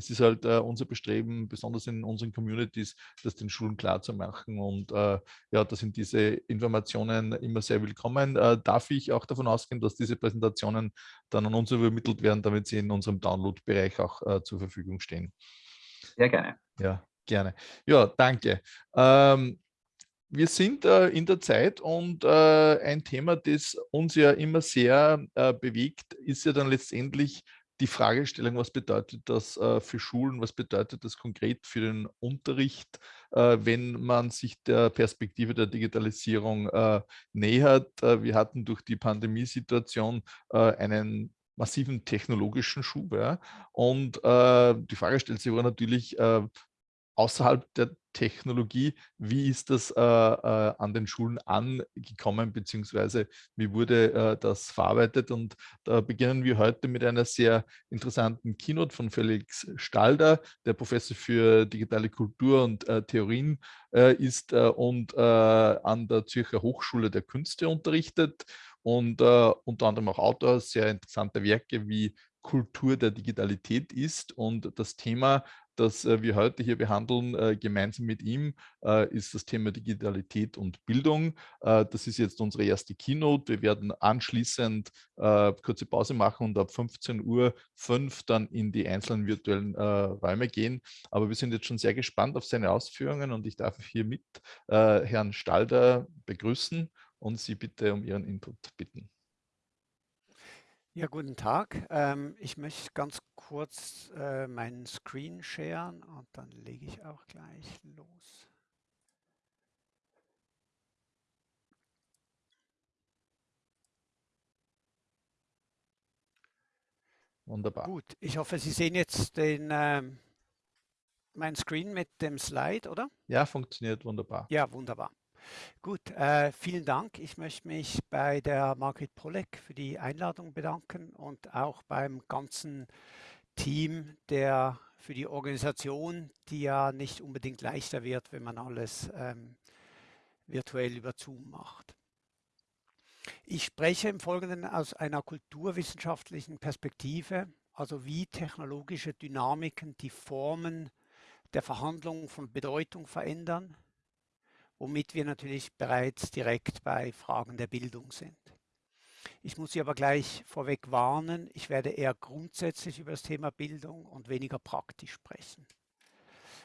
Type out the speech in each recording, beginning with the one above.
es ist halt äh, unser Bestreben, besonders in unseren Communities, das den Schulen klar zu machen. Und äh, ja, da sind diese Informationen immer sehr willkommen. Äh, darf ich auch davon ausgehen, dass diese Präsentationen dann an uns übermittelt werden, damit sie in unserem Download-Bereich auch äh, zur Verfügung stehen? Sehr gerne. Ja, gerne. Ja, danke. Ähm, wir sind äh, in der Zeit und äh, ein Thema, das uns ja immer sehr äh, bewegt, ist ja dann letztendlich die Fragestellung, was bedeutet das äh, für Schulen, was bedeutet das konkret für den Unterricht, äh, wenn man sich der Perspektive der Digitalisierung äh, nähert. wir hatten durch die Pandemiesituation einen massiven technologischen Schub. Ja? Und die Frage stellt sich aber natürlich, außerhalb der Technologie, wie ist das äh, äh, an den Schulen angekommen, beziehungsweise wie wurde äh, das verarbeitet? Und da beginnen wir heute mit einer sehr interessanten Keynote von Felix Stalder, der Professor für digitale Kultur und äh, Theorien äh, ist äh, und an der Zürcher Hochschule der Künste unterrichtet und unter anderem auch Autor sehr interessanter Werke wie Kultur der Digitalität ist. Und das Thema, das äh, wir heute hier behandeln, äh, gemeinsam mit ihm, äh, ist das Thema Digitalität und Bildung. das ist jetzt unsere erste Keynote. Wir werden anschließend kurze Pause machen und ab 15 Uhr dann in die einzelnen virtuellen Räume gehen. Aber wir sind jetzt schon sehr gespannt auf seine Ausführungen und ich darf hiermit Herrn Stalder begrüßen und Sie bitte um Ihren Input bitten. Ja, guten Tag. Ähm, ich möchte ganz kurz äh, meinen Screen sharen und dann lege ich auch gleich los. Wunderbar. Gut, ich hoffe, Sie sehen jetzt den, äh, mein Screen mit dem Slide, oder? Ja, funktioniert wunderbar. Ja, wunderbar. Gut, äh, vielen Dank. Ich möchte mich bei der Margret Pollek für die Einladung bedanken und auch beim ganzen Team der für die Organisation, die ja nicht unbedingt leichter wird, wenn man alles ähm, virtuell über Zoom macht. Ich spreche im Folgenden aus einer kulturwissenschaftlichen Perspektive, also wie technologische Dynamiken die Formen der Verhandlung von Bedeutung verändern, womit wir natürlich bereits direkt bei Fragen der Bildung sind. Ich muss Sie aber gleich vorweg warnen, ich werde eher grundsätzlich über das Thema Bildung und weniger praktisch sprechen.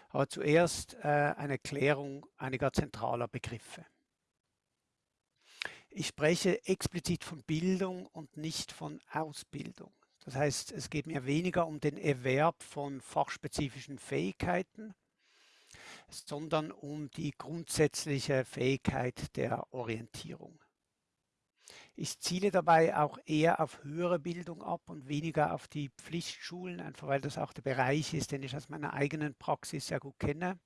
Aber zuerst äh, eine Klärung einiger zentraler Begriffe. Ich spreche explizit von Bildung und nicht von Ausbildung. Das heißt, es geht mir weniger um den Erwerb von fachspezifischen Fähigkeiten, sondern um die grundsätzliche Fähigkeit der Orientierung. Ich ziele dabei auch eher auf höhere Bildung ab und weniger auf die Pflichtschulen, einfach weil das auch der Bereich ist, den ich aus meiner eigenen Praxis sehr gut kenne.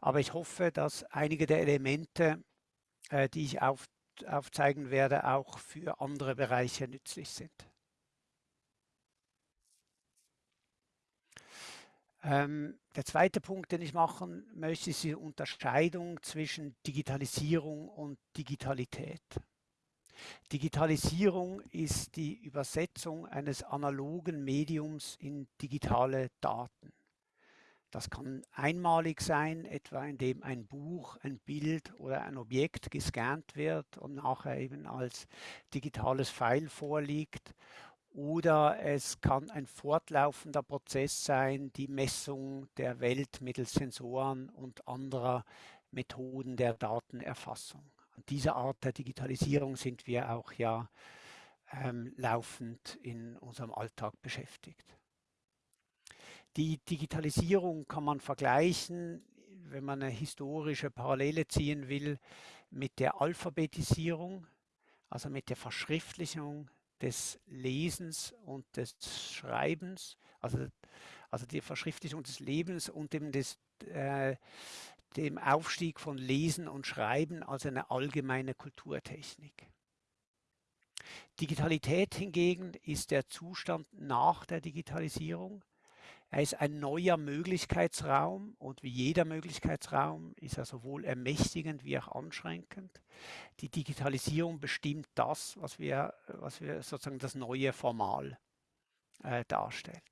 Aber ich hoffe, dass einige der Elemente, äh, die ich auf, aufzeigen werde, auch für andere Bereiche nützlich sind. Ähm, der zweite Punkt, den ich machen möchte, ist die Unterscheidung zwischen Digitalisierung und Digitalität. Digitalisierung ist die Übersetzung eines analogen Mediums in digitale Daten. Das kann einmalig sein, etwa indem ein Buch, ein Bild oder ein Objekt gescannt wird und nachher eben als digitales File vorliegt oder es kann ein fortlaufender Prozess sein, die Messung der Welt mittels Sensoren und anderer Methoden der Datenerfassung. An dieser Art der Digitalisierung sind wir auch ja ähm, laufend in unserem Alltag beschäftigt. Die Digitalisierung kann man vergleichen, wenn man eine historische Parallele ziehen will, mit der Alphabetisierung, also mit der Verschriftlichung des Lesens und des Schreibens, also, also die Verschriftlichung des Lebens und dem, des, äh, dem Aufstieg von Lesen und Schreiben als eine allgemeine Kulturtechnik. Digitalität hingegen ist der Zustand nach der Digitalisierung, er ist ein neuer Möglichkeitsraum und wie jeder Möglichkeitsraum ist er sowohl ermächtigend wie auch anschränkend. Die Digitalisierung bestimmt das, was wir, was wir sozusagen das neue Formal äh, darstellt.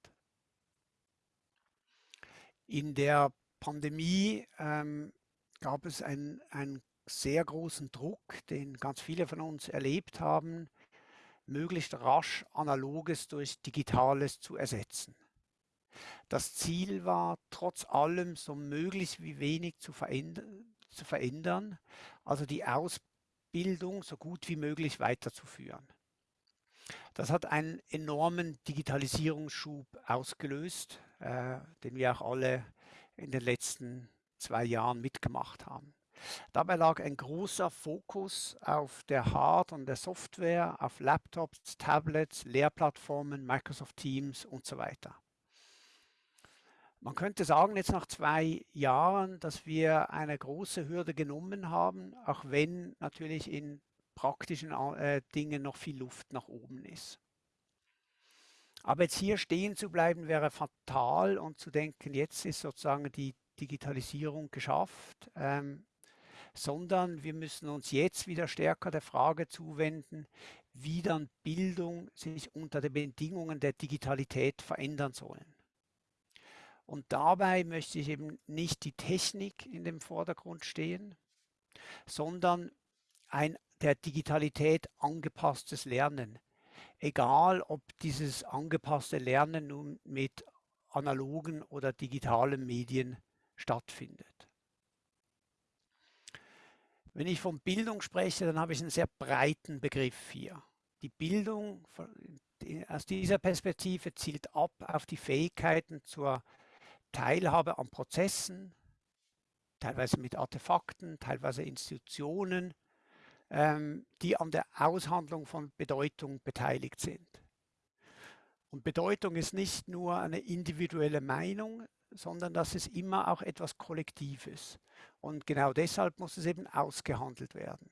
In der Pandemie ähm, gab es einen, einen sehr großen Druck, den ganz viele von uns erlebt haben, möglichst rasch Analoges durch Digitales zu ersetzen. Das Ziel war, trotz allem so möglichst wie wenig zu verändern, zu verändern also die Ausbildung so gut wie möglich weiterzuführen. Das hat einen enormen Digitalisierungsschub ausgelöst, äh, den wir auch alle in den letzten zwei Jahren mitgemacht haben. Dabei lag ein großer Fokus auf der Hard- und der Software, auf Laptops, Tablets, Lehrplattformen, Microsoft Teams und so weiter. Man könnte sagen, jetzt nach zwei Jahren, dass wir eine große Hürde genommen haben, auch wenn natürlich in praktischen äh, Dingen noch viel Luft nach oben ist. Aber jetzt hier stehen zu bleiben wäre fatal und zu denken, jetzt ist sozusagen die Digitalisierung geschafft, ähm, sondern wir müssen uns jetzt wieder stärker der Frage zuwenden, wie dann Bildung sich unter den Bedingungen der Digitalität verändern sollen. Und dabei möchte ich eben nicht die Technik in dem Vordergrund stehen, sondern ein der Digitalität angepasstes Lernen. Egal, ob dieses angepasste Lernen nun mit analogen oder digitalen Medien stattfindet. Wenn ich von Bildung spreche, dann habe ich einen sehr breiten Begriff hier. Die Bildung aus dieser Perspektive zielt ab auf die Fähigkeiten zur Teilhabe an Prozessen, teilweise mit Artefakten, teilweise Institutionen, ähm, die an der Aushandlung von Bedeutung beteiligt sind. Und Bedeutung ist nicht nur eine individuelle Meinung, sondern das ist immer auch etwas Kollektives. Und genau deshalb muss es eben ausgehandelt werden.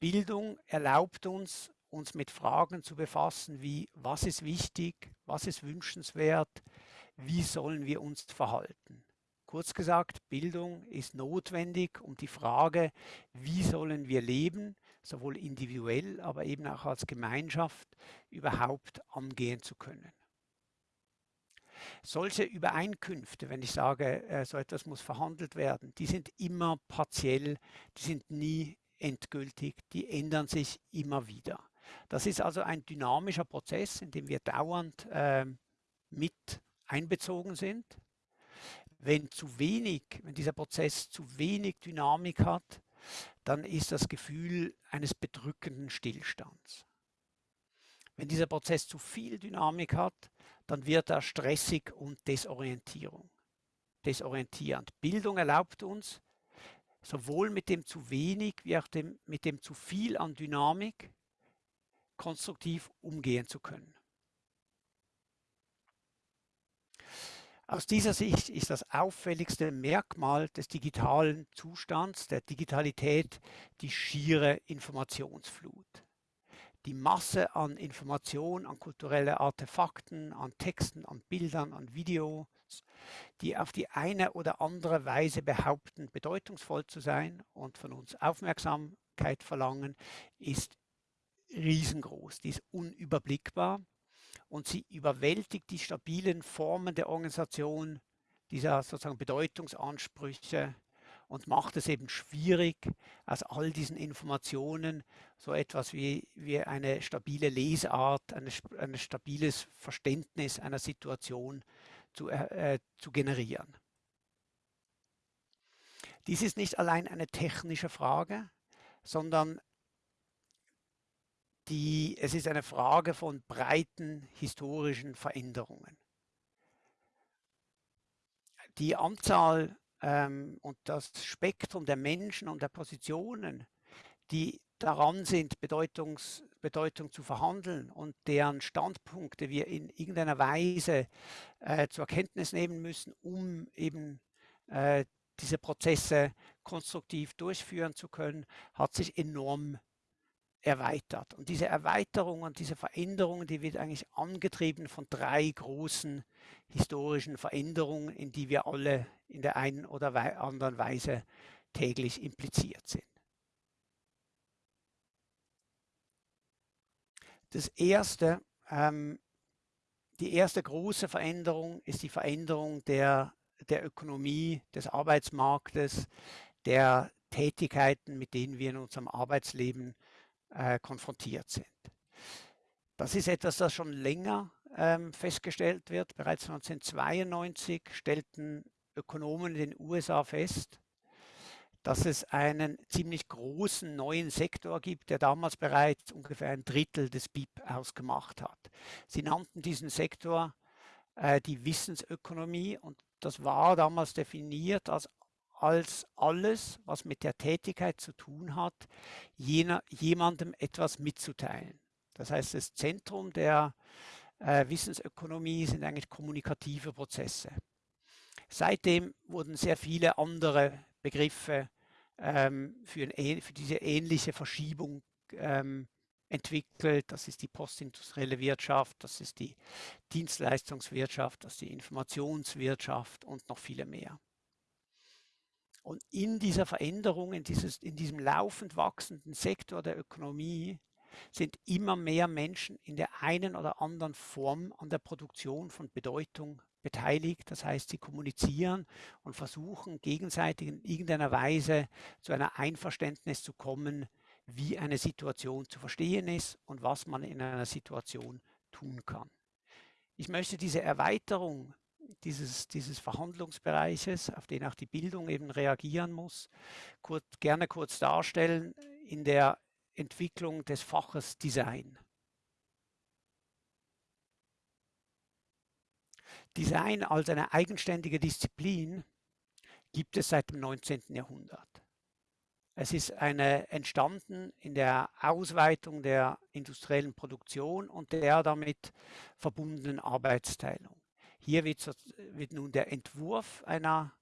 Bildung erlaubt uns, uns mit Fragen zu befassen wie, was ist wichtig, was ist wünschenswert, wie sollen wir uns verhalten. Kurz gesagt, Bildung ist notwendig, um die Frage, wie sollen wir leben, sowohl individuell, aber eben auch als Gemeinschaft überhaupt angehen zu können. Solche Übereinkünfte, wenn ich sage, äh, so etwas muss verhandelt werden, die sind immer partiell, die sind nie endgültig, die ändern sich immer wieder. Das ist also ein dynamischer Prozess, in dem wir dauernd äh, mit einbezogen sind. Wenn zu wenig, wenn dieser Prozess zu wenig Dynamik hat, dann ist das Gefühl eines bedrückenden Stillstands. Wenn dieser Prozess zu viel Dynamik hat, dann wird er stressig und Desorientierung, desorientierend. Bildung erlaubt uns, sowohl mit dem zu wenig wie auch dem, mit dem zu viel an Dynamik konstruktiv umgehen zu können. Aus dieser Sicht ist das auffälligste Merkmal des digitalen Zustands, der Digitalität, die schiere Informationsflut. Die Masse an Informationen, an kulturelle Artefakten, an Texten, an Bildern, an Videos, die auf die eine oder andere Weise behaupten, bedeutungsvoll zu sein und von uns Aufmerksamkeit verlangen, ist riesengroß, die ist unüberblickbar und sie überwältigt die stabilen Formen der Organisation dieser sozusagen Bedeutungsansprüche und macht es eben schwierig, aus all diesen Informationen so etwas wie, wie eine stabile Lesart, eine, ein stabiles Verständnis einer Situation zu, äh, zu generieren. Dies ist nicht allein eine technische Frage, sondern die, es ist eine Frage von breiten historischen Veränderungen. Die Anzahl ähm, und das Spektrum der Menschen und der Positionen, die daran sind, Bedeutungs, Bedeutung zu verhandeln und deren Standpunkte wir in irgendeiner Weise äh, zur Kenntnis nehmen müssen, um eben äh, diese Prozesse konstruktiv durchführen zu können, hat sich enorm erweitert. Und diese Erweiterung und diese Veränderung, die wird eigentlich angetrieben von drei großen historischen Veränderungen, in die wir alle in der einen oder anderen Weise täglich impliziert sind. Das erste, ähm, die erste große Veränderung ist die Veränderung der der Ökonomie, des Arbeitsmarktes, der Tätigkeiten, mit denen wir in unserem Arbeitsleben äh, konfrontiert sind. Das ist etwas, das schon länger ähm, festgestellt wird. Bereits 1992 stellten Ökonomen in den USA fest, dass es einen ziemlich großen neuen Sektor gibt, der damals bereits ungefähr ein Drittel des BIP ausgemacht hat. Sie nannten diesen Sektor äh, die Wissensökonomie und das war damals definiert als als alles, was mit der Tätigkeit zu tun hat, jener, jemandem etwas mitzuteilen. Das heißt, das Zentrum der äh, Wissensökonomie sind eigentlich kommunikative Prozesse. Seitdem wurden sehr viele andere Begriffe ähm, für, ein, für, diese ähnliche Verschiebung ähm, entwickelt. Das ist die postindustrielle Wirtschaft, das ist die Dienstleistungswirtschaft, das ist die Informationswirtschaft und noch viele mehr. Und in dieser Veränderung, in, dieses, in diesem laufend wachsenden Sektor der Ökonomie sind immer mehr Menschen in der einen oder anderen Form an der Produktion von Bedeutung beteiligt. Das heißt, sie kommunizieren und versuchen gegenseitig in irgendeiner Weise zu einer Einverständnis zu kommen, wie eine Situation zu verstehen ist und was man in einer Situation tun kann. Ich möchte diese Erweiterung dieses, dieses Verhandlungsbereiches, auf den auch die Bildung eben reagieren muss, kurz, gerne kurz darstellen in der Entwicklung des Faches Design. Design als eine eigenständige Disziplin gibt es seit dem 19. Jahrhundert. Es ist eine, entstanden in der Ausweitung der industriellen Produktion und der damit verbundenen Arbeitsteilung. Hier wird, wird nun der Entwurf einer,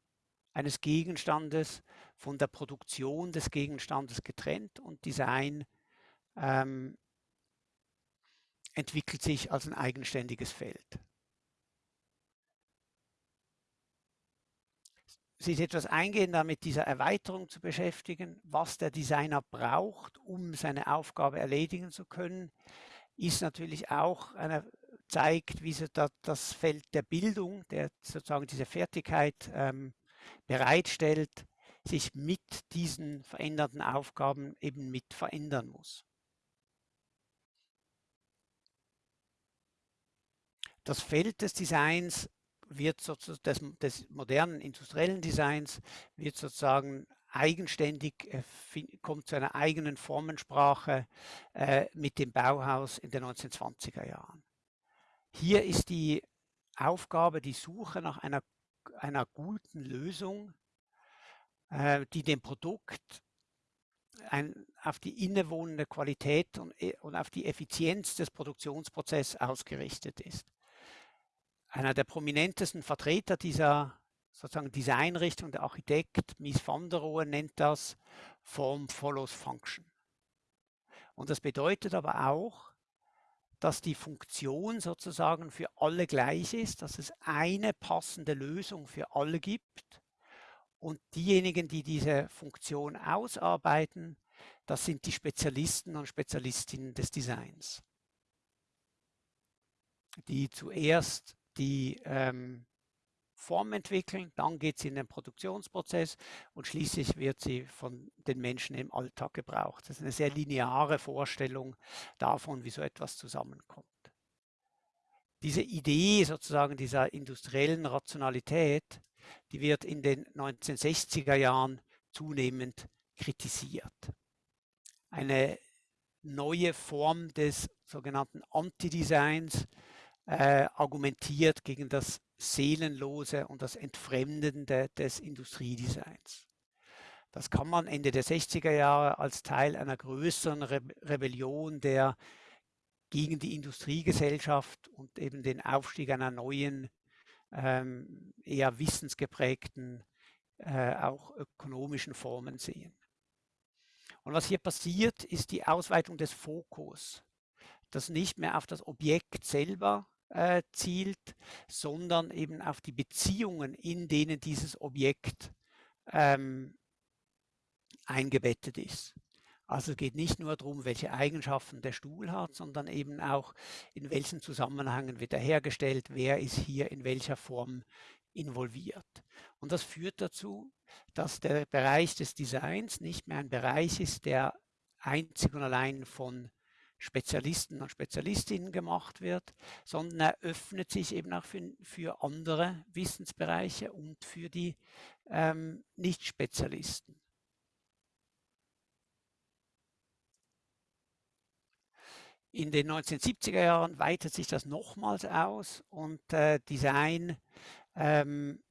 eines Gegenstandes von der Produktion des Gegenstandes getrennt und Design ähm, entwickelt sich als ein eigenständiges Feld. sich etwas eingehender mit dieser Erweiterung zu beschäftigen, was der Designer braucht, um seine Aufgabe erledigen zu können, ist natürlich auch eine zeigt, wie sie da, das Feld der Bildung, der sozusagen diese Fertigkeit ähm, bereitstellt, sich mit diesen veränderten Aufgaben eben mit verändern muss. Das Feld des Designs wird sozusagen des, des modernen industriellen Designs wird sozusagen eigenständig, äh, kommt zu einer eigenen Formensprache äh, mit dem Bauhaus in den 1920er Jahren. Hier ist die Aufgabe, die Suche nach einer, einer guten Lösung, äh, die dem Produkt ein, auf die innewohnende Qualität und, äh, und auf die Effizienz des Produktionsprozesses ausgerichtet ist. Einer der prominentesten Vertreter dieser sozusagen Designrichtung, der Architekt Mies van der Rohe, nennt das Form follows Function. Und das bedeutet aber auch, dass die Funktion sozusagen für alle gleich ist, dass es eine passende Lösung für alle gibt. Und diejenigen, die diese Funktion ausarbeiten, das sind die Spezialisten und Spezialistinnen des Designs, die zuerst die ähm, Form entwickeln, dann geht sie in den Produktionsprozess und schließlich wird sie von den Menschen im Alltag gebraucht. Das ist eine sehr lineare Vorstellung davon, wie so etwas zusammenkommt. Diese Idee sozusagen dieser industriellen Rationalität, die wird in den 1960er Jahren zunehmend kritisiert. Eine neue Form des sogenannten Anti-Designs äh, argumentiert gegen das Seelenlose und das Entfremdende des Industriedesigns. Das kann man Ende der 60er Jahre als Teil einer größeren Re Rebellion der gegen die Industriegesellschaft und eben den Aufstieg einer neuen, ähm, eher wissensgeprägten, äh, auch ökonomischen Formen sehen. Und was hier passiert, ist die Ausweitung des Fokus, das nicht mehr auf das Objekt selber äh, zielt, sondern eben auf die Beziehungen, in denen dieses Objekt ähm, eingebettet ist. Also es geht nicht nur darum, welche Eigenschaften der Stuhl hat, sondern eben auch, in welchen Zusammenhängen wird er hergestellt, wer ist hier in welcher Form involviert. Und das führt dazu, dass der Bereich des Designs nicht mehr ein Bereich ist, der einzig und allein von Spezialisten und Spezialistinnen gemacht wird, sondern er öffnet sich eben auch für, für andere Wissensbereiche und für die ähm, Nicht-Spezialisten. In den 1970er Jahren weitet sich das nochmals aus und äh, Design ähm,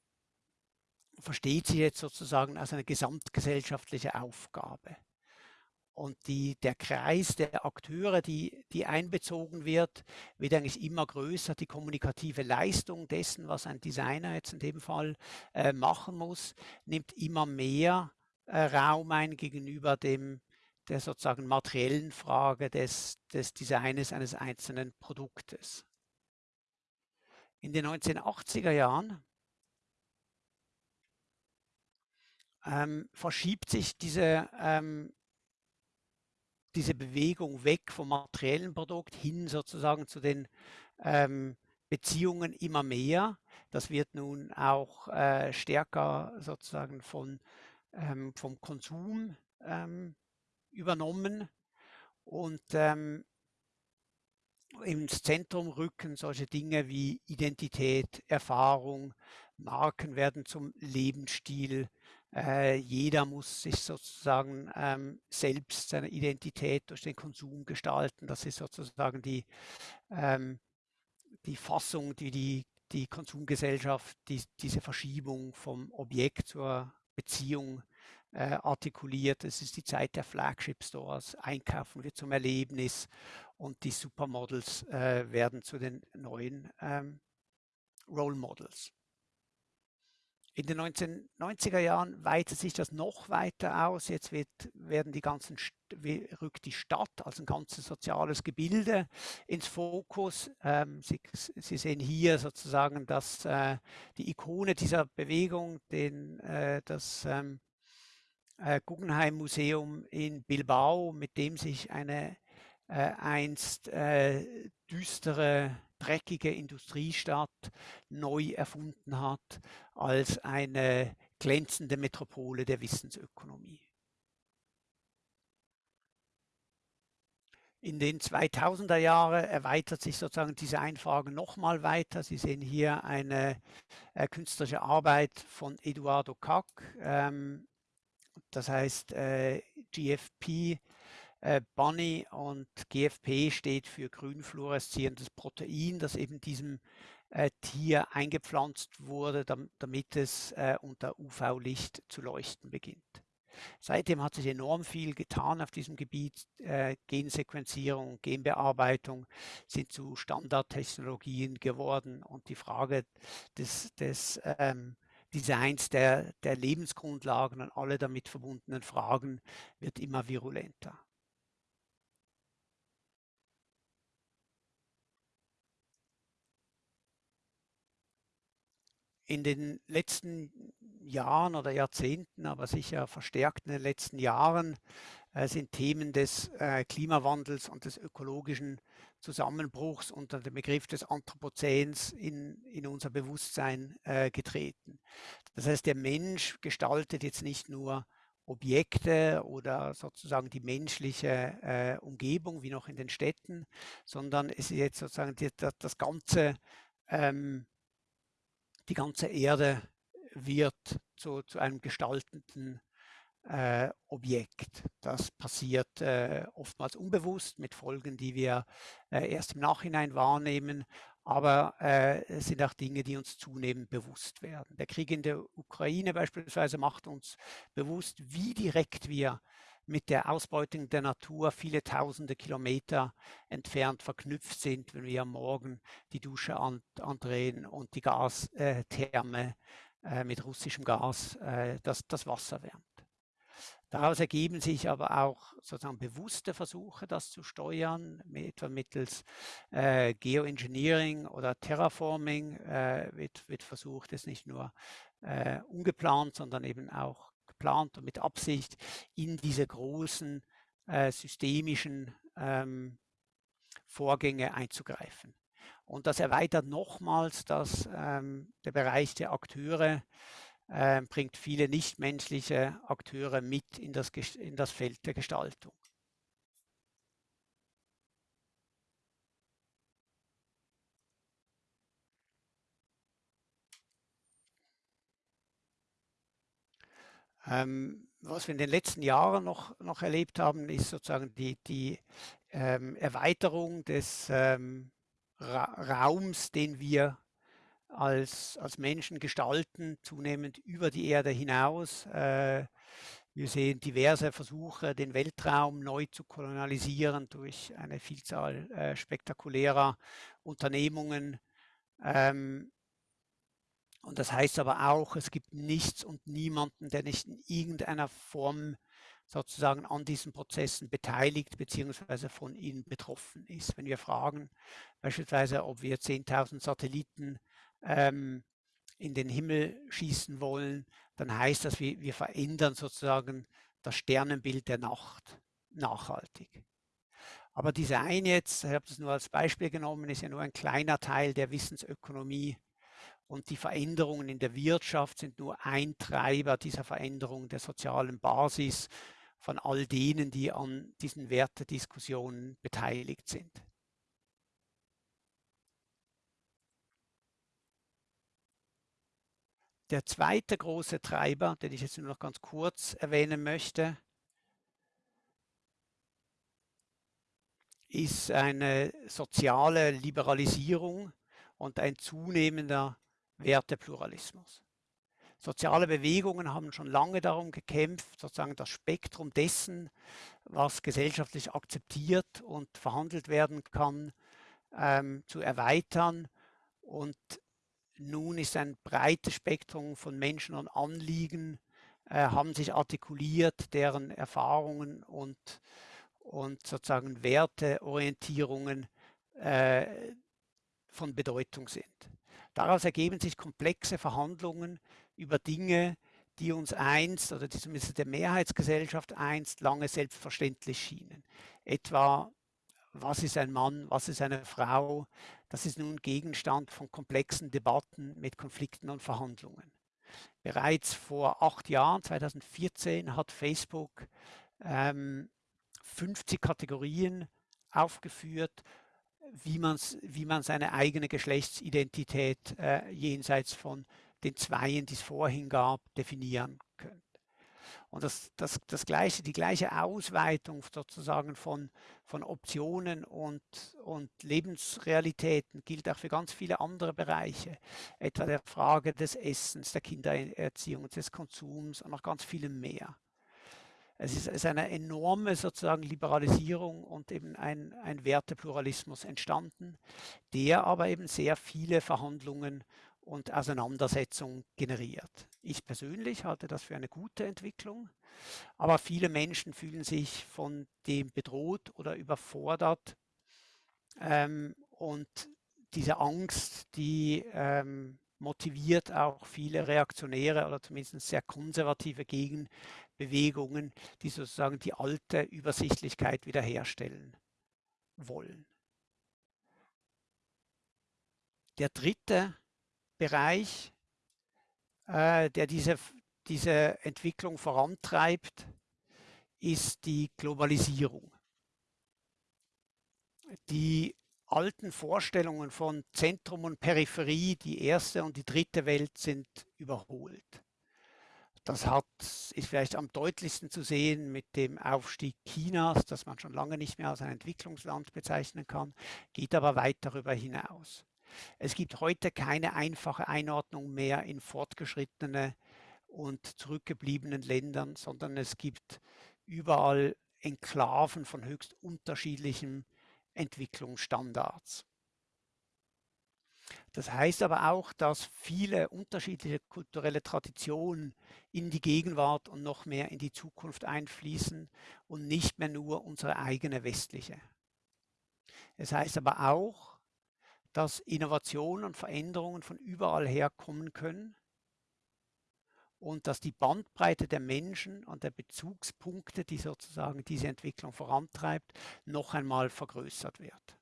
versteht sich jetzt sozusagen als eine gesamtgesellschaftliche Aufgabe. Und die, der Kreis der Akteure, die, die einbezogen wird, wird eigentlich immer größer. Die kommunikative Leistung dessen, was ein Designer jetzt in dem Fall äh, machen muss, nimmt immer mehr äh, Raum ein gegenüber dem, der sozusagen materiellen Frage des, des Designes eines einzelnen Produktes. In den 1980er Jahren ähm, verschiebt sich diese, ähm, diese Bewegung weg vom materiellen Produkt hin sozusagen zu den ähm, Beziehungen immer mehr. Das wird nun auch äh, stärker sozusagen von, ähm, vom Konsum ähm, übernommen und ähm, ins Zentrum rücken solche Dinge wie Identität, Erfahrung, Marken werden zum Lebensstil. Äh, jeder muss sich sozusagen ähm, selbst seine Identität durch den Konsum gestalten. Das ist sozusagen die, ähm, die Fassung, die die, die Konsumgesellschaft, die, diese Verschiebung vom Objekt zur Beziehung äh, artikuliert. Es ist die Zeit der Flagship Stores. Einkaufen wird zum Erlebnis und die Supermodels äh, werden zu den neuen ähm, Role Models. In den 1990er Jahren weitet sich das noch weiter aus. Jetzt wird, werden die ganzen, rückt die Stadt als ein ganzes soziales Gebilde ins Fokus. Ähm, Sie, Sie, sehen hier sozusagen dass äh, die Ikone dieser Bewegung, den, äh, das ähm, äh, Guggenheim Museum in Bilbao, mit dem sich eine äh, einst äh, düstere, dreckige Industriestadt neu erfunden hat als eine glänzende Metropole der Wissensökonomie. In den 2000er Jahren erweitert sich sozusagen diese Einfrage nochmal weiter. Sie sehen hier eine äh, künstlerische Arbeit von Eduardo Kack, ähm, das heißt äh, GFP Bunny und GFP steht für grünfluoreszierendes Protein, das eben diesem äh, Tier eingepflanzt wurde, damit es äh, unter UV-Licht zu leuchten beginnt. Seitdem hat sich enorm viel getan auf diesem Gebiet. Äh, Gensequenzierung, Genbearbeitung sind zu Standardtechnologien geworden und die Frage des, des ähm, Designs der, der Lebensgrundlagen und alle damit verbundenen Fragen wird immer virulenter. In den letzten Jahren oder Jahrzehnten, aber sicher verstärkt in den letzten Jahren, äh, sind Themen des äh, Klimawandels und des ökologischen Zusammenbruchs unter dem Begriff des Anthropozäns in, in unser Bewusstsein äh, getreten. Das heißt, der Mensch gestaltet jetzt nicht nur Objekte oder sozusagen die menschliche äh, Umgebung wie noch in den Städten, sondern es ist jetzt sozusagen die, das, das ganze, ähm, die ganze Erde wird zu, zu einem gestaltenden äh, Objekt. Das passiert äh, oftmals unbewusst mit Folgen, die wir äh, erst im Nachhinein wahrnehmen, aber äh, es sind auch Dinge, die uns zunehmend bewusst werden. Der Krieg in der Ukraine beispielsweise macht uns bewusst, wie direkt wir mit der Ausbeutung der Natur viele tausende Kilometer entfernt verknüpft sind, wenn wir Morgen die Dusche an, andrehen und die Gastherme äh, mit russischem Gas äh, das, das Wasser wärmt. Daraus ergeben sich aber auch sozusagen bewusste Versuche, das zu steuern, etwa mittels äh, Geoengineering oder Terraforming äh, wird, wird, versucht, es nicht nur äh, ungeplant, sondern eben auch geplant und mit Absicht in diese großen äh, systemischen ähm, Vorgänge einzugreifen. Und das erweitert nochmals dass ähm, der Bereich der Akteure, äh, bringt viele nichtmenschliche Akteure mit in das, in das Feld der Gestaltung. Ähm, was wir in den letzten Jahren noch, noch erlebt haben, ist sozusagen die, die ähm, Erweiterung des ähm, Ra Raums, den wir als, als Menschen gestalten, zunehmend über die Erde hinaus. Äh, wir sehen diverse Versuche, den Weltraum neu zu kolonialisieren durch eine Vielzahl äh, spektakulärer Unternehmungen. Ähm, und das heißt aber auch, es gibt nichts und niemanden, der nicht in irgendeiner Form sozusagen an diesen Prozessen beteiligt bzw. von ihnen betroffen ist. Wenn wir fragen, beispielsweise, ob wir 10.000 Satelliten ähm, in den Himmel schießen wollen, dann heißt das, wir, wir verändern sozusagen das Sternenbild der Nacht nachhaltig. Aber Design jetzt, ich habe das nur als Beispiel genommen, ist ja nur ein kleiner Teil der Wissensökonomie und die Veränderungen in der Wirtschaft sind nur ein Treiber dieser Veränderung der sozialen Basis von all denen, die an diesen Wertediskussionen beteiligt sind. Der zweite große Treiber, den ich jetzt nur noch ganz kurz erwähnen möchte, ist eine soziale Liberalisierung und ein zunehmender Wertepluralismus. Soziale Bewegungen haben schon lange darum gekämpft, sozusagen das Spektrum dessen, was gesellschaftlich akzeptiert und verhandelt werden kann, ähm, zu erweitern. Und nun ist ein breites Spektrum von Menschen und Anliegen, äh, haben sich artikuliert, deren Erfahrungen und, und sozusagen Werteorientierungen äh, von Bedeutung sind. Daraus ergeben sich komplexe Verhandlungen über Dinge, die uns einst oder die zumindest der Mehrheitsgesellschaft einst lange selbstverständlich schienen. Etwa, was ist ein Mann, was ist eine Frau? Das ist nun Gegenstand von komplexen Debatten mit Konflikten und Verhandlungen. Bereits vor acht Jahren, 2014, hat Facebook ähm, 50 Kategorien aufgeführt, wie, man's, wie man seine eigene Geschlechtsidentität äh, jenseits von den Zweien, die es vorhin gab, definieren könnte. Und das, das, das gleiche, die gleiche Ausweitung sozusagen von, von Optionen und, und Lebensrealitäten gilt auch für ganz viele andere Bereiche, etwa der Frage des Essens, der Kindererziehung, des Konsums und noch ganz vielem mehr. Es ist, ist eine enorme sozusagen Liberalisierung und eben ein, ein Wertepluralismus entstanden, der aber eben sehr viele Verhandlungen und Auseinandersetzungen generiert. Ich persönlich halte das für eine gute Entwicklung, aber viele Menschen fühlen sich von dem bedroht oder überfordert ähm, und diese Angst, die ähm, motiviert auch viele reaktionäre oder zumindest sehr konservative Gegenbewegungen, die sozusagen die alte Übersichtlichkeit wiederherstellen wollen. Der dritte Bereich, äh, der diese, diese Entwicklung vorantreibt, ist die Globalisierung. Die alten Vorstellungen von Zentrum und Peripherie, die erste und die dritte Welt, sind überholt. Das hat, ist vielleicht am deutlichsten zu sehen mit dem Aufstieg Chinas, das man schon lange nicht mehr als ein Entwicklungsland bezeichnen kann, geht aber weit darüber hinaus. Es gibt heute keine einfache Einordnung mehr in fortgeschrittene und zurückgebliebenen Ländern, sondern es gibt überall Enklaven von höchst unterschiedlichem Entwicklungsstandards. Das heißt aber auch, dass viele unterschiedliche kulturelle Traditionen in die Gegenwart und noch mehr in die Zukunft einfließen und nicht mehr nur unsere eigene westliche. Es heißt aber auch, dass Innovationen und Veränderungen von überall her kommen können und dass die Bandbreite der Menschen und der Bezugspunkte, die sozusagen diese Entwicklung vorantreibt, noch einmal vergrößert wird.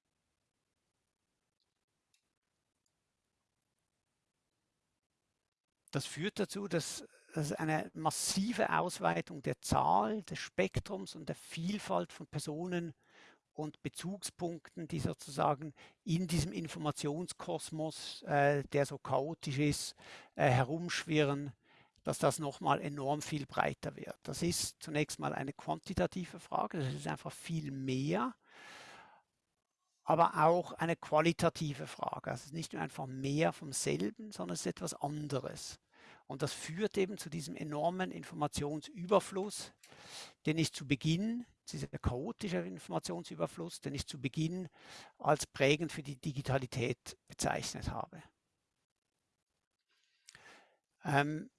Das führt dazu, dass es eine massive Ausweitung der Zahl, des Spektrums und der Vielfalt von Personen und Bezugspunkten, die sozusagen in diesem Informationskosmos, äh, der so chaotisch ist, äh, herumschwirren, dass das nochmal enorm viel breiter wird. Das ist zunächst mal eine quantitative Frage, das ist einfach viel mehr, aber auch eine qualitative Frage. Also es ist nicht nur einfach mehr vom selben, sondern es ist etwas anderes. Und das führt eben zu diesem enormen Informationsüberfluss, den ich zu Beginn, dieser chaotische Informationsüberfluss, den ich zu Beginn als prägend für die Digitalität bezeichnet habe. Ähm,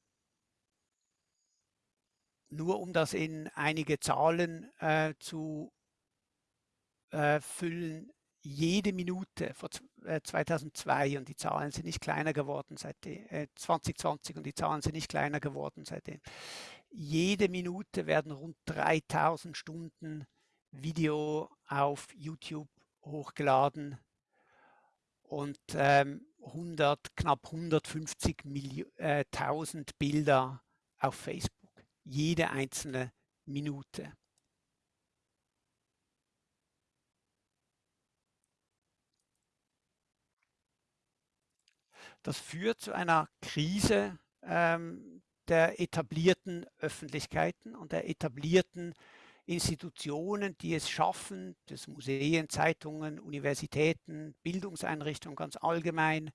nur um das in einige Zahlen äh, zu äh, füllen, jede Minute vor 2002 äh, und die Zahlen sind nicht kleiner geworden seitdem, äh, 2020 und die Zahlen sind nicht kleiner geworden seitdem. Jede Minute werden rund 3000 Stunden Video auf YouTube hochgeladen und ähm, 100, knapp 150.000 äh, Bilder auf Facebook jede einzelne Minute. Das führt zu einer Krise ähm, der etablierten Öffentlichkeiten und der etablierten Institutionen, die es schaffen, das Museen, Zeitungen, Universitäten, Bildungseinrichtungen ganz allgemein,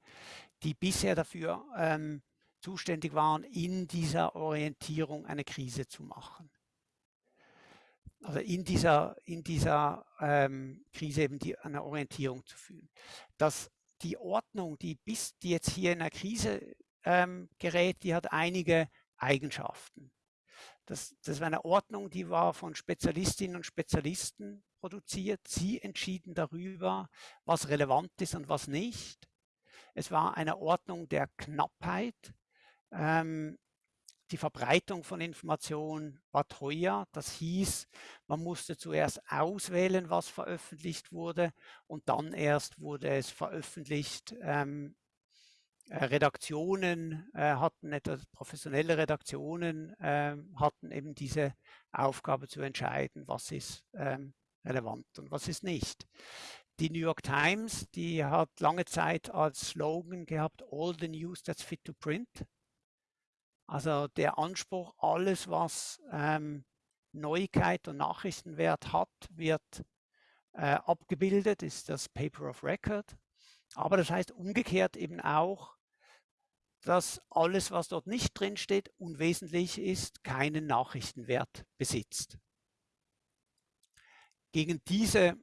die bisher dafür ähm, zuständig waren, in dieser Orientierung eine Krise zu machen. Also in dieser, in dieser ähm, Krise eben die, eine Orientierung zu führen. Dass die Ordnung, die bis die jetzt hier in einer Krise ähm, gerät, die hat einige Eigenschaften. Das, das war eine Ordnung, die war von Spezialistinnen und Spezialisten produziert. Sie entschieden darüber, was relevant ist und was nicht. Es war eine Ordnung der Knappheit. Ähm, die Verbreitung von Informationen war teuer. Das hieß, man musste zuerst auswählen, was veröffentlicht wurde und dann erst wurde es veröffentlicht. Ähm, äh, Redaktionen äh, hatten etwas, professionelle Redaktionen äh, hatten eben diese Aufgabe zu entscheiden, was ist ähm, relevant und was ist nicht. Die New York Times, die hat lange Zeit als Slogan gehabt, all the news that's fit to print. Also der Anspruch, alles, was ähm, Neuigkeit und Nachrichtenwert hat, wird äh, abgebildet, ist das Paper of Record. Aber das heißt umgekehrt eben auch, dass alles, was dort nicht drinsteht, unwesentlich ist, keinen Nachrichtenwert besitzt. Gegen diese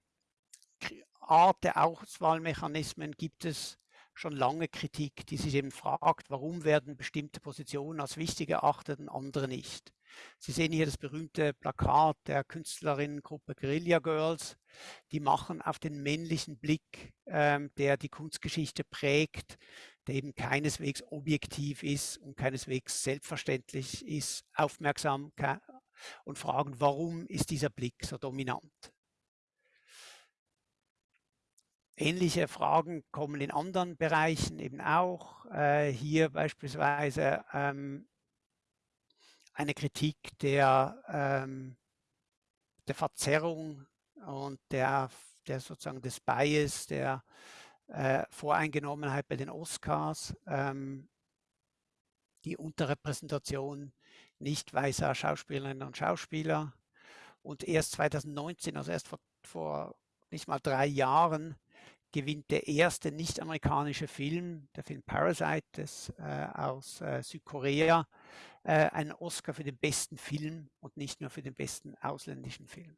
Art der Auswahlmechanismen gibt es schon lange Kritik, die sich eben fragt, warum werden bestimmte Positionen als wichtig erachtet und andere nicht. Sie sehen hier das berühmte Plakat der Künstlerinnengruppe Guerilla Girls. Die machen auf den männlichen Blick, ähm, der die Kunstgeschichte prägt, der eben keineswegs objektiv ist und keineswegs selbstverständlich ist, aufmerksam und fragen, warum ist dieser Blick so dominant. Ähnliche Fragen kommen in anderen Bereichen eben auch. Äh, hier beispielsweise ähm, eine Kritik der, ähm, der Verzerrung und der, der sozusagen des Bias, der äh, Voreingenommenheit bei den Oscars, ähm, die Unterrepräsentation nicht weißer Schauspielerinnen und Schauspieler. Und erst 2019, also erst vor, vor nicht mal drei Jahren, gewinnt der erste nicht-amerikanische Film, der Film Parasite des, äh, aus äh, Südkorea, äh, einen Oscar für den besten Film und nicht nur für den besten ausländischen Film.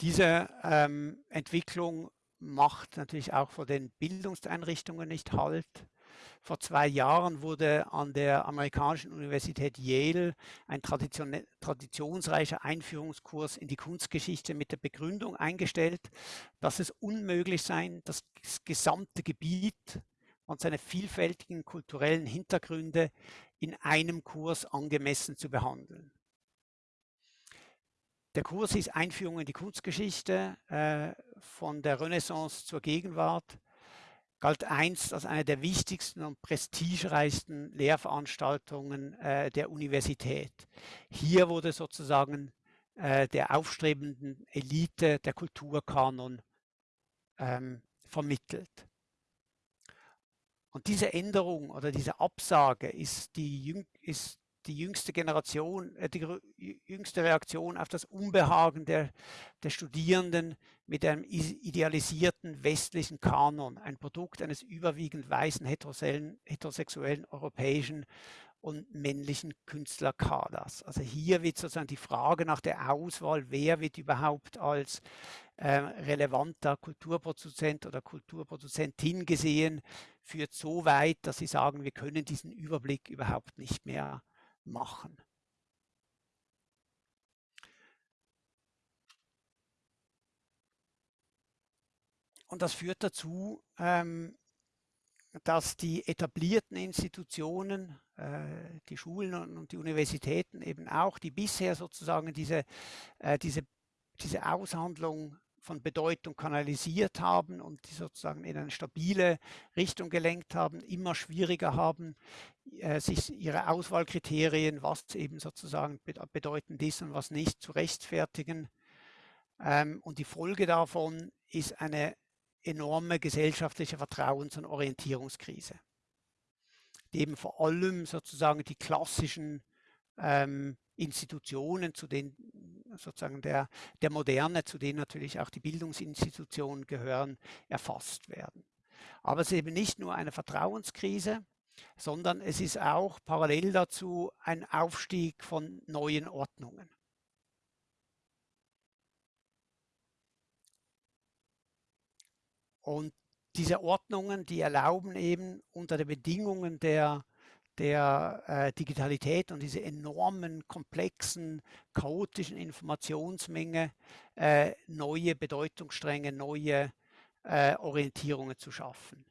Diese ähm, Entwicklung macht natürlich auch vor den Bildungseinrichtungen nicht Halt. Vor zwei Jahren wurde an der amerikanischen Universität Yale ein Tradition traditionsreicher Einführungskurs in die Kunstgeschichte mit der Begründung eingestellt, dass es unmöglich sei, das gesamte Gebiet und seine vielfältigen kulturellen Hintergründe in einem Kurs angemessen zu behandeln. Der Kurs ist Einführung in die Kunstgeschichte äh, von der Renaissance zur Gegenwart. Galt einst als eine der wichtigsten und prestigereichsten Lehrveranstaltungen äh, der Universität. Hier wurde sozusagen äh, der aufstrebenden Elite der Kulturkanon ähm, vermittelt. Und diese Änderung oder diese Absage ist die, ist die jüngste Generation, äh, die jüngste Reaktion auf das Unbehagen der, der Studierenden mit einem idealisierten westlichen Kanon, ein Produkt eines überwiegend weißen heterosexuellen, europäischen und männlichen Künstlerkaders. Also hier wird sozusagen die Frage nach der Auswahl, wer wird überhaupt als äh, relevanter Kulturproduzent oder Kulturproduzentin gesehen, führt so weit, dass sie sagen, wir können diesen Überblick überhaupt nicht mehr machen. Und das führt dazu, ähm, dass die etablierten Institutionen, äh, die Schulen und die Universitäten eben auch, die bisher sozusagen diese, äh, diese, diese Aushandlung von Bedeutung kanalisiert haben und die sozusagen in eine stabile Richtung gelenkt haben, immer schwieriger haben, äh, sich ihre Auswahlkriterien, was eben sozusagen bedeutend ist und was nicht, zu rechtfertigen. Ähm, und die Folge davon ist eine enorme gesellschaftliche Vertrauens- und Orientierungskrise, die eben vor allem sozusagen die klassischen ähm, Institutionen, zu denen sozusagen der, der Moderne, zu denen natürlich auch die Bildungsinstitutionen gehören, erfasst werden. Aber es ist eben nicht nur eine Vertrauenskrise, sondern es ist auch parallel dazu ein Aufstieg von neuen Ordnungen. Und diese Ordnungen, die erlauben eben unter den Bedingungen der der äh, Digitalität und diese enormen, komplexen, chaotischen Informationsmenge äh, neue Bedeutungsstränge, neue äh, Orientierungen zu schaffen.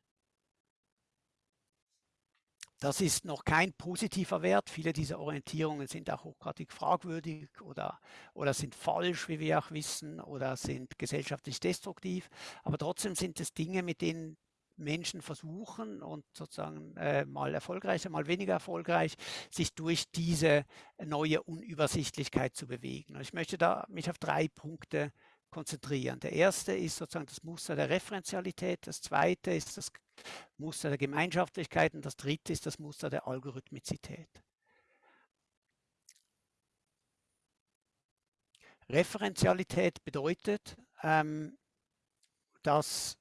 Das ist noch kein positiver Wert. Viele dieser Orientierungen sind auch hochgradig fragwürdig oder, oder sind falsch, wie wir auch wissen, oder sind gesellschaftlich destruktiv. Aber trotzdem sind es Dinge, mit denen Menschen versuchen und sozusagen äh, mal erfolgreicher, mal weniger erfolgreich, sich durch diese neue Unübersichtlichkeit zu bewegen. Und ich möchte da mich auf drei Punkte konzentrieren. Der erste ist sozusagen das Muster der Referenzialität, das zweite ist das Muster der Gemeinschaftlichkeit und das dritte ist das Muster der Algorithmizität. Referenzialität bedeutet, ähm, dass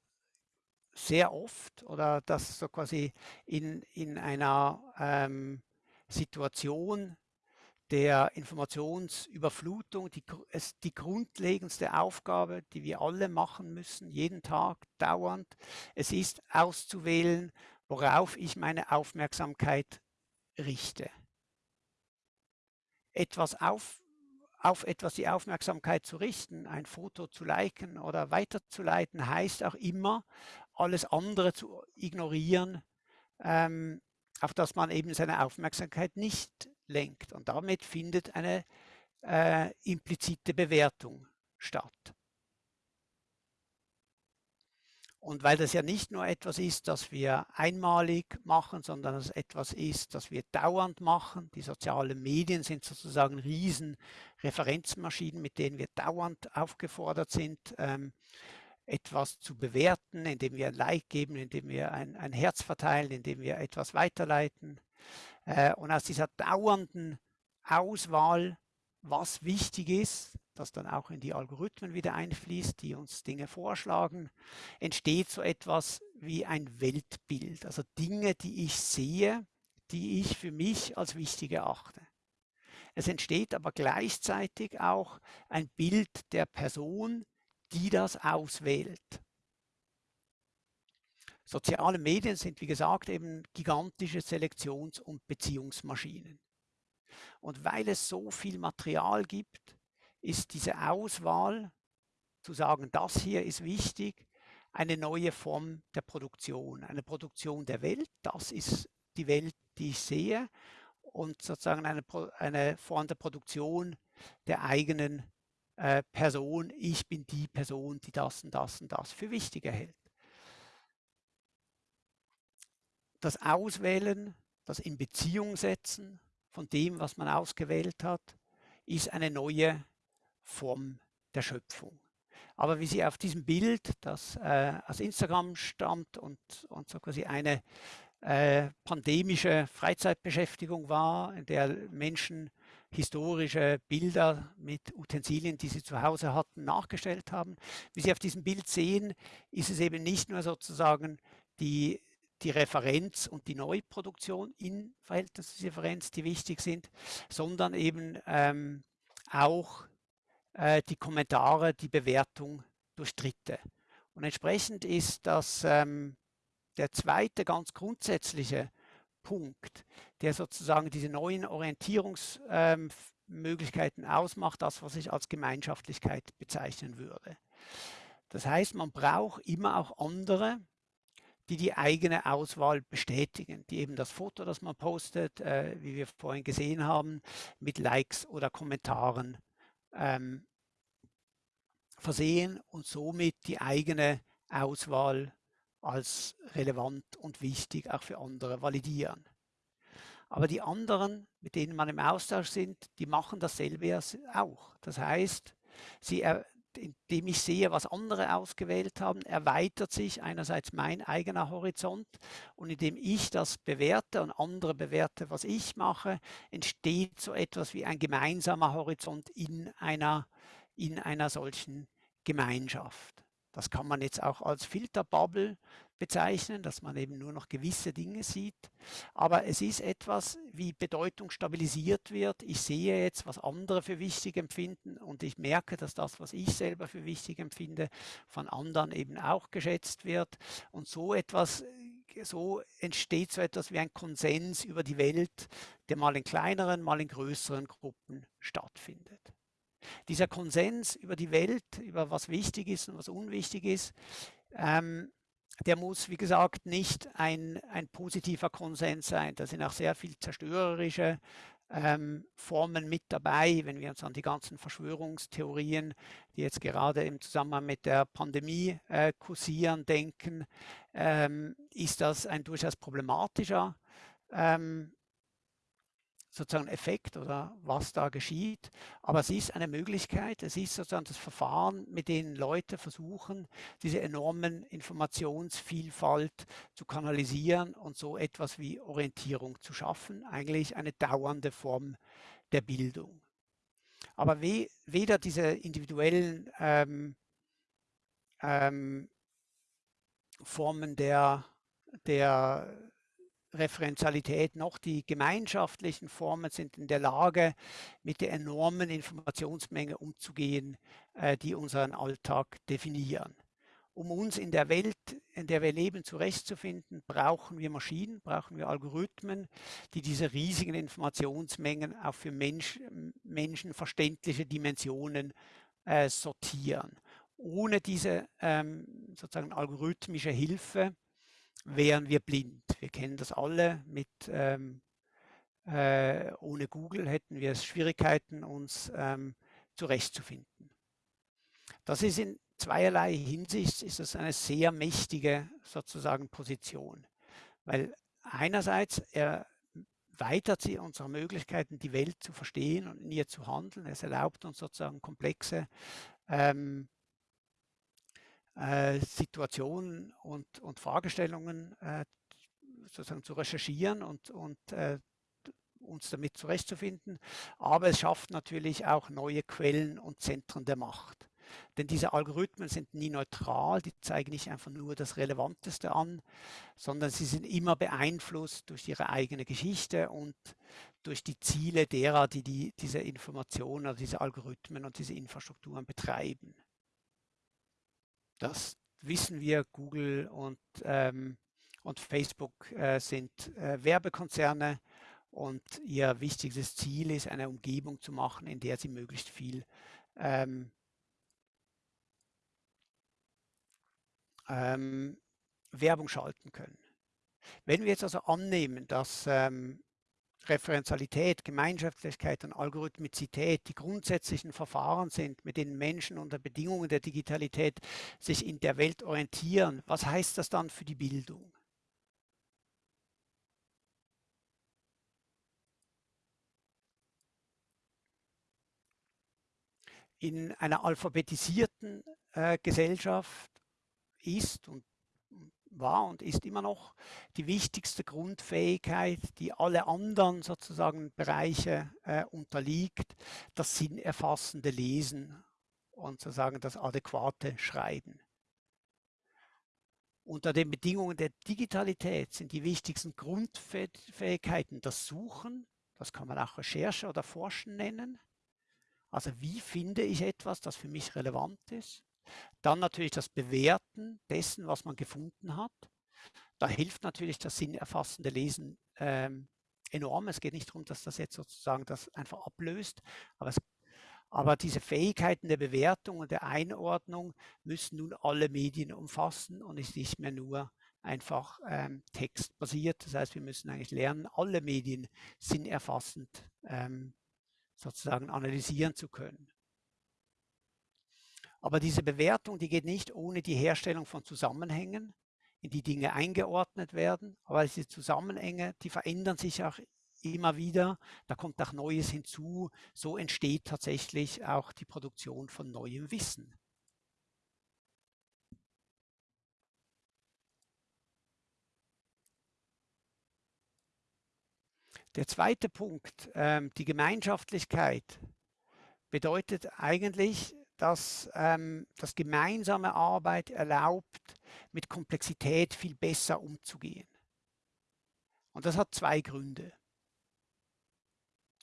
sehr oft oder dass so quasi in, in einer ähm, Situation der Informationsüberflutung die, ist die grundlegendste Aufgabe, die wir alle machen müssen, jeden Tag, dauernd. Es ist auszuwählen, worauf ich meine Aufmerksamkeit richte. Etwas auf, auf etwas die Aufmerksamkeit zu richten, ein Foto zu liken oder weiterzuleiten, heißt auch immer, alles andere zu ignorieren, ähm, auf das man eben seine Aufmerksamkeit nicht lenkt. Und damit findet eine äh, implizite Bewertung statt. Und weil das ja nicht nur etwas ist, das wir einmalig machen, sondern es etwas ist, das wir dauernd machen. Die sozialen Medien sind sozusagen riesen Referenzmaschinen, mit denen wir dauernd aufgefordert sind, ähm, etwas zu bewerten, indem wir ein Like geben, indem wir ein, ein Herz verteilen, indem wir etwas weiterleiten. Äh, und aus dieser dauernden Auswahl, was wichtig ist, das dann auch in die Algorithmen wieder einfließt, die uns Dinge vorschlagen, entsteht so etwas wie ein Weltbild. Also Dinge, die ich sehe, die ich für mich als wichtig erachte. Es entsteht aber gleichzeitig auch ein Bild der Person, die das auswählt. Soziale Medien sind, wie gesagt, eben gigantische Selektions- und Beziehungsmaschinen. Und weil es so viel Material gibt, ist diese Auswahl, zu sagen, das hier ist wichtig, eine neue Form der Produktion, eine Produktion der Welt. Das ist die Welt, die ich sehe und sozusagen eine, eine Form der Produktion der eigenen äh, Person, ich bin die Person, die das und das und das für wichtig erhält. Das Auswählen, das in Beziehung setzen von dem, was man ausgewählt hat, ist eine neue Form der Schöpfung. Aber wie Sie auf diesem Bild, das äh, aus Instagram stammt und, und so quasi eine äh, pandemische Freizeitbeschäftigung war, in der Menschen historische Bilder mit Utensilien, die sie zu Hause hatten, nachgestellt haben. Wie Sie auf diesem Bild sehen, ist es eben nicht nur sozusagen die, die Referenz und die Neuproduktion in Verhältnisdifferenz, die wichtig sind, sondern eben ähm, auch äh, die Kommentare, die Bewertung durch Dritte. Und entsprechend ist das ähm, der zweite ganz grundsätzliche Punkt, der sozusagen diese neuen Orientierungsmöglichkeiten ähm, ausmacht, das, was ich als Gemeinschaftlichkeit bezeichnen würde. Das heißt, man braucht immer auch andere, die die eigene Auswahl bestätigen, die eben das Foto, das man postet, äh, wie wir vorhin gesehen haben, mit Likes oder Kommentaren ähm, versehen und somit die eigene Auswahl als relevant und wichtig auch für andere validieren. Aber die anderen, mit denen man im Austausch sind, die machen dasselbe auch. Das heißt, sie, indem ich sehe, was andere ausgewählt haben, erweitert sich einerseits mein eigener Horizont und indem ich das bewerte und andere bewerte, was ich mache, entsteht so etwas wie ein gemeinsamer Horizont in einer, in einer solchen Gemeinschaft. Das kann man jetzt auch als Filterbubble bezeichnen, dass man eben nur noch gewisse Dinge sieht. Aber es ist etwas, wie Bedeutung stabilisiert wird. Ich sehe jetzt, was andere für wichtig empfinden und ich merke, dass das, was ich selber für wichtig empfinde, von anderen eben auch geschätzt wird. Und so etwas, so entsteht so etwas wie ein Konsens über die Welt, der mal in kleineren, mal in größeren Gruppen stattfindet. Dieser Konsens über die Welt, über was wichtig ist und was unwichtig ist, ähm, der muss, wie gesagt, nicht ein, ein positiver Konsens sein. Da sind auch sehr viel zerstörerische ähm, Formen mit dabei, wenn wir uns an die ganzen Verschwörungstheorien, die jetzt gerade im Zusammenhang mit der Pandemie äh, kursieren, denken, ähm, ist das ein durchaus problematischer ähm, sozusagen Effekt oder was da geschieht. Aber es ist eine Möglichkeit, es ist sozusagen das Verfahren, mit dem Leute versuchen, diese enormen Informationsvielfalt zu kanalisieren und so etwas wie Orientierung zu schaffen. Eigentlich eine dauernde Form der Bildung. Aber we weder diese individuellen ähm, ähm, Formen der, der Referenzialität noch die gemeinschaftlichen Formen sind in der Lage, mit der enormen Informationsmenge umzugehen, äh, die unseren Alltag definieren. Um uns in der Welt, in der wir leben, zurechtzufinden, brauchen wir Maschinen, brauchen wir Algorithmen, die diese riesigen Informationsmengen auch für Mensch, Menschen verständliche Dimensionen äh, sortieren. Ohne diese ähm, sozusagen algorithmische Hilfe wären wir blind. Wir kennen das alle mit ähm, äh, ohne Google hätten wir Schwierigkeiten, uns ähm, zurechtzufinden. Das ist in zweierlei Hinsicht ist das eine sehr mächtige sozusagen Position, weil einerseits erweitert sie unsere Möglichkeiten, die Welt zu verstehen und in ihr zu handeln. Es erlaubt uns sozusagen komplexe ähm, äh, Situationen und, und Fragestellungen äh, sozusagen zu recherchieren und, und äh, uns damit zurechtzufinden. Aber es schafft natürlich auch neue Quellen und Zentren der Macht. Denn diese Algorithmen sind nie neutral, die zeigen nicht einfach nur das Relevanteste an, sondern sie sind immer beeinflusst durch ihre eigene Geschichte und durch die Ziele derer, die, die diese Informationen oder diese Algorithmen und diese Infrastrukturen betreiben. Das wissen wir, Google und, ähm, und Facebook äh, sind äh, Werbekonzerne und ihr wichtigstes Ziel ist, eine Umgebung zu machen, in der sie möglichst viel ähm, ähm, Werbung schalten können. Wenn wir jetzt also annehmen, dass ähm, Referenzialität, Gemeinschaftlichkeit und Algorithmizität die grundsätzlichen Verfahren sind, mit denen Menschen unter Bedingungen der Digitalität sich in der Welt orientieren, was heißt das dann für die Bildung? In einer alphabetisierten äh, Gesellschaft ist und war und ist immer noch die wichtigste Grundfähigkeit, die alle anderen sozusagen Bereiche äh, unterliegt, das sinnerfassende Lesen und sozusagen das adäquate Schreiben. Unter den Bedingungen der Digitalität sind die wichtigsten Grundfähigkeiten das Suchen, das kann man auch Recherche oder Forschen nennen. Also wie finde ich etwas, das für mich relevant ist? Dann natürlich das Bewerten dessen, was man gefunden hat. Da hilft natürlich das sinnerfassende Lesen ähm, enorm. Es geht nicht darum, dass das jetzt sozusagen das einfach ablöst, aber, es, aber diese Fähigkeiten der Bewertung und der Einordnung müssen nun alle Medien umfassen und ist nicht mehr nur einfach ähm, textbasiert. Das heißt, wir müssen eigentlich lernen, alle Medien sinnerfassend ähm, sozusagen analysieren zu können. Aber diese Bewertung, die geht nicht ohne die Herstellung von Zusammenhängen, in die Dinge eingeordnet werden. Aber diese Zusammenhänge, die verändern sich auch immer wieder. Da kommt auch Neues hinzu. So entsteht tatsächlich auch die Produktion von neuem Wissen. Der zweite Punkt, ähm, die Gemeinschaftlichkeit, bedeutet eigentlich, dass ähm, das gemeinsame Arbeit erlaubt, mit Komplexität viel besser umzugehen. Und das hat zwei Gründe.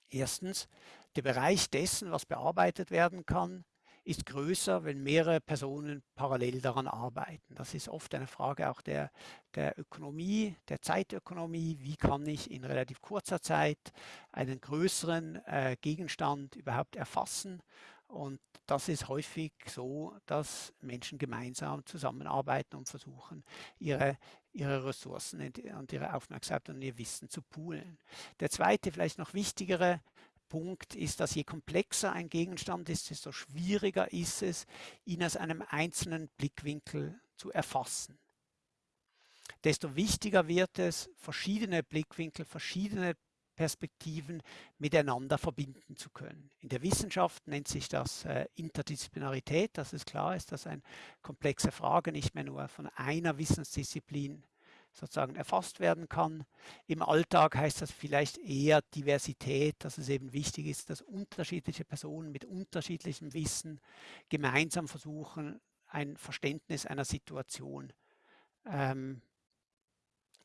Erstens, der Bereich dessen, was bearbeitet werden kann, ist größer, wenn mehrere Personen parallel daran arbeiten. Das ist oft eine Frage auch der, der Ökonomie, der Zeitökonomie. Wie kann ich in relativ kurzer Zeit einen größeren äh, Gegenstand überhaupt erfassen und das ist häufig so, dass Menschen gemeinsam zusammenarbeiten und versuchen, ihre, ihre Ressourcen und ihre Aufmerksamkeit und ihr Wissen zu poolen. Der zweite, vielleicht noch wichtigere Punkt ist, dass je komplexer ein Gegenstand ist, desto schwieriger ist es, ihn aus einem einzelnen Blickwinkel zu erfassen. Desto wichtiger wird es, verschiedene Blickwinkel, verschiedene Perspektiven miteinander verbinden zu können. In der Wissenschaft nennt sich das äh, Interdisziplinarität, dass es klar ist, dass eine komplexe Frage nicht mehr nur von einer Wissensdisziplin sozusagen erfasst werden kann. Im Alltag heißt das vielleicht eher Diversität, dass es eben wichtig ist, dass unterschiedliche Personen mit unterschiedlichem Wissen gemeinsam versuchen, ein Verständnis einer Situation ähm,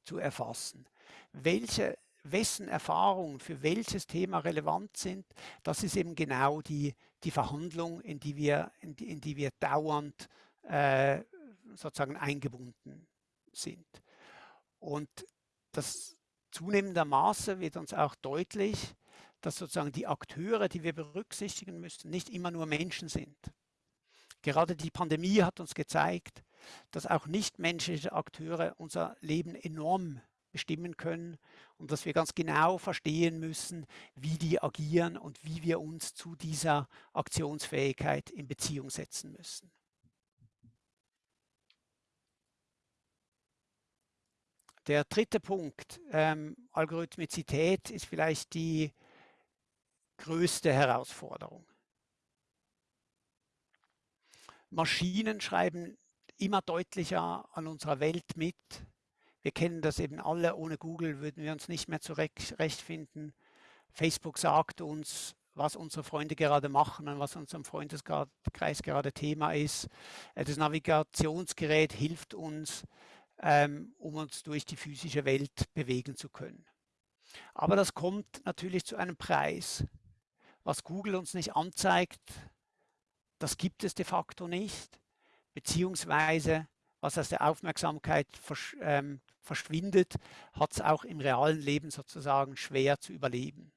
zu erfassen. Welche wessen Erfahrungen für welches Thema relevant sind, das ist eben genau die, die Verhandlung, in die wir, in die, in die wir dauernd äh, sozusagen eingebunden sind. Und das zunehmender Maße wird uns auch deutlich, dass sozusagen die Akteure, die wir berücksichtigen müssen, nicht immer nur Menschen sind. Gerade die Pandemie hat uns gezeigt, dass auch nichtmenschliche Akteure unser Leben enorm bestimmen können und dass wir ganz genau verstehen müssen, wie die agieren und wie wir uns zu dieser Aktionsfähigkeit in Beziehung setzen müssen. Der dritte Punkt, ähm, Algorithmizität, ist vielleicht die größte Herausforderung. Maschinen schreiben immer deutlicher an unserer Welt mit, wir kennen das eben alle, ohne Google würden wir uns nicht mehr zurechtfinden. Facebook sagt uns, was unsere Freunde gerade machen und was unserem Freundeskreis gerade Thema ist. Äh, das Navigationsgerät hilft uns, ähm, um uns durch die physische Welt bewegen zu können. Aber das kommt natürlich zu einem Preis. Was Google uns nicht anzeigt, das gibt es de facto nicht, beziehungsweise was aus der Aufmerksamkeit versch ähm, verschwindet, hat es auch im realen Leben sozusagen schwer zu überleben.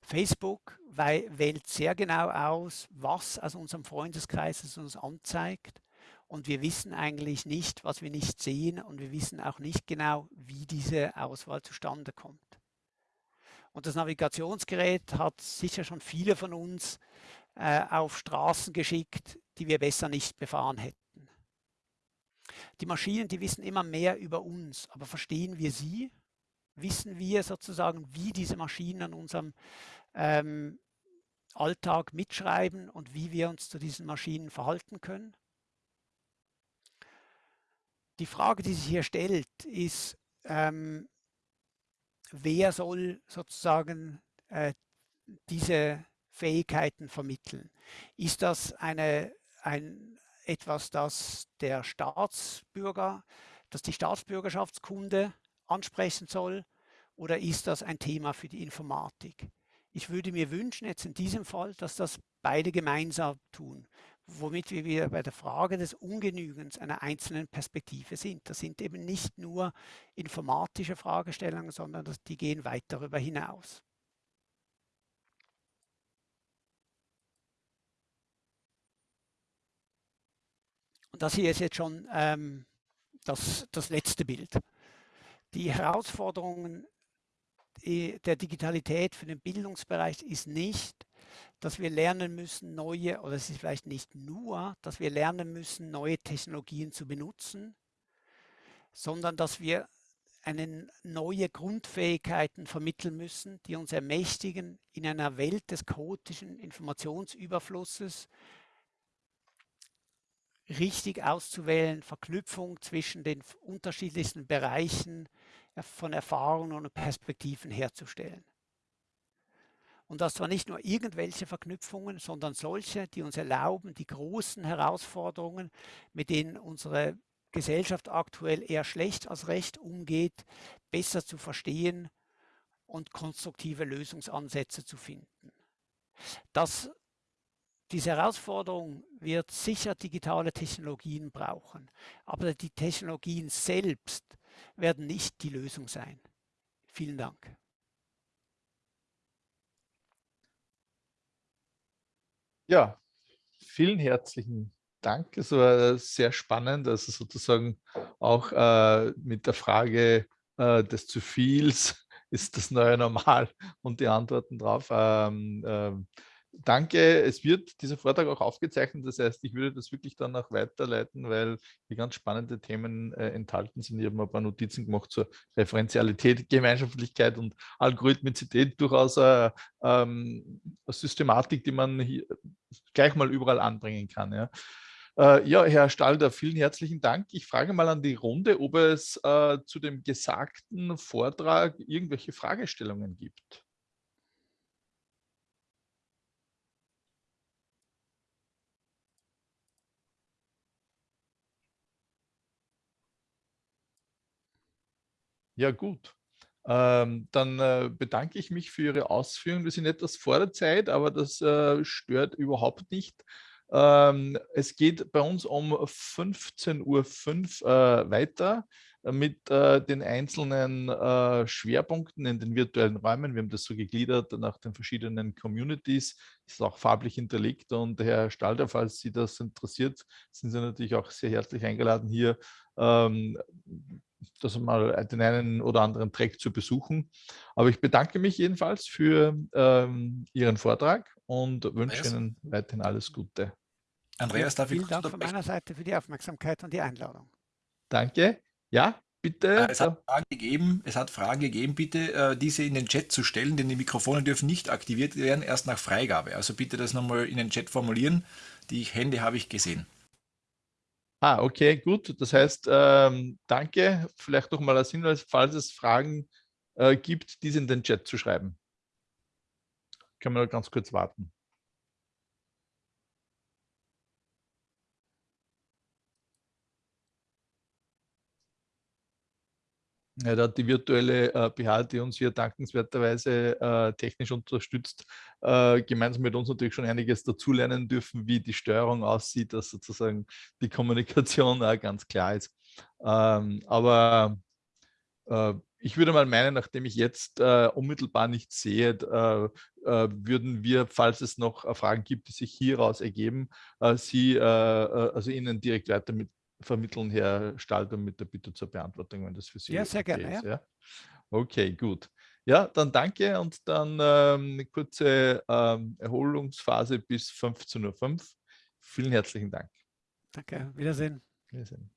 Facebook wählt sehr genau aus, was aus unserem Freundeskreis es uns anzeigt Und wir wissen eigentlich nicht, was wir nicht sehen und wir wissen auch nicht genau, wie diese Auswahl zustande kommt. Und das Navigationsgerät hat sicher schon viele von uns äh, auf Straßen geschickt, die wir besser nicht befahren hätten. Die Maschinen, die wissen immer mehr über uns, aber verstehen wir sie? Wissen wir sozusagen, wie diese Maschinen an unserem ähm, Alltag mitschreiben und wie wir uns zu diesen Maschinen verhalten können? Die Frage, die sich hier stellt, ist, ähm, wer soll sozusagen äh, diese Fähigkeiten vermitteln? Ist das eine, ein, etwas, das der Staatsbürger, dass die Staatsbürgerschaftskunde ansprechen soll oder ist das ein Thema für die Informatik? Ich würde mir wünschen, jetzt in diesem Fall, dass das beide gemeinsam tun womit wir wieder bei der Frage des Ungenügens einer einzelnen Perspektive sind. Das sind eben nicht nur informatische Fragestellungen, sondern das, die gehen weit darüber hinaus. Und das hier ist jetzt schon ähm, das, das letzte Bild. Die Herausforderungen äh, der Digitalität für den Bildungsbereich ist nicht, dass wir lernen müssen, neue, oder es ist vielleicht nicht nur, dass wir lernen müssen, neue Technologien zu benutzen, sondern dass wir eine neue Grundfähigkeiten vermitteln müssen, die uns ermächtigen, in einer Welt des chaotischen Informationsüberflusses richtig auszuwählen, Verknüpfung zwischen den unterschiedlichsten Bereichen von Erfahrungen und Perspektiven herzustellen. Und das zwar nicht nur irgendwelche Verknüpfungen, sondern solche, die uns erlauben, die großen Herausforderungen, mit denen unsere Gesellschaft aktuell eher schlecht als recht umgeht, besser zu verstehen und konstruktive Lösungsansätze zu finden. Das, diese Herausforderung wird sicher digitale Technologien brauchen, aber die Technologien selbst werden nicht die Lösung sein. Vielen Dank. Ja, vielen herzlichen Dank. Es war sehr spannend, also sozusagen auch äh, mit der Frage äh, des zu viels ist das neue Normal und die Antworten drauf. Ähm, ähm, danke. Es wird dieser Vortrag auch aufgezeichnet. Das heißt, ich würde das wirklich dann auch weiterleiten, weil hier ganz spannende Themen äh, enthalten sind. Ich habe mir ein paar Notizen gemacht zur Referenzialität, Gemeinschaftlichkeit und Algorithmizität. Durchaus eine, ähm, eine Systematik, die man hier gleich mal überall anbringen kann. Ja. Äh, ja, Herr Stalder, vielen herzlichen Dank. Ich frage mal an die Runde, ob es äh, zu dem gesagten Vortrag irgendwelche Fragestellungen gibt. Ja, gut. Ähm, dann äh, bedanke ich mich für Ihre Ausführungen. Wir sind etwas vor der Zeit, aber das äh, stört überhaupt nicht. Ähm, es geht bei uns um 15.05 Uhr äh, weiter mit äh, den einzelnen äh, Schwerpunkten in den virtuellen Räumen. Wir haben das so gegliedert nach den verschiedenen Communities. Ist auch farblich hinterlegt. Und Herr Stalder, falls Sie das interessiert, sind Sie natürlich auch sehr herzlich eingeladen, hier ähm, das mal den einen oder anderen Track zu besuchen. Aber ich bedanke mich jedenfalls für ähm, Ihren Vortrag und wünsche Andreas. Ihnen weiterhin alles Gute. Andreas, darf ich Vielen Dank von meiner Seite für die Aufmerksamkeit und die Einladung. Danke. Ja, bitte. Äh, es hat Fragen gegeben, es hat Fragen gegeben, bitte äh, diese in den Chat zu stellen, denn die Mikrofone dürfen nicht aktiviert werden, erst nach Freigabe. Also bitte das nochmal in den Chat formulieren. Die Hände habe ich gesehen. Ah, okay, gut. Das heißt, ähm, danke. Vielleicht noch mal als Hinweis, falls es Fragen äh, gibt, diese in den Chat zu schreiben. Können wir ganz kurz warten. Ja, da hat die virtuelle äh, BH, die uns hier dankenswerterweise äh, technisch unterstützt, äh, gemeinsam mit uns natürlich schon einiges dazulernen dürfen, wie die Steuerung aussieht, dass sozusagen die Kommunikation ganz klar ist. Ähm, aber äh, ich würde mal meinen, nachdem ich jetzt äh, unmittelbar nichts sehe, äh, äh, würden wir, falls es noch äh, Fragen gibt, die sich hieraus ergeben, äh, Sie, also Ihnen direkt weiter mit vermitteln, Herr Stalter, mit der Bitte zur Beantwortung, wenn das für Sie Ja, sehr okay gerne. Ist, ja? Okay, gut. Ja, dann danke und dann ähm, eine kurze ähm, Erholungsphase bis 15.05 Uhr. Vielen herzlichen Dank. Danke, Wiedersehen. Wiedersehen.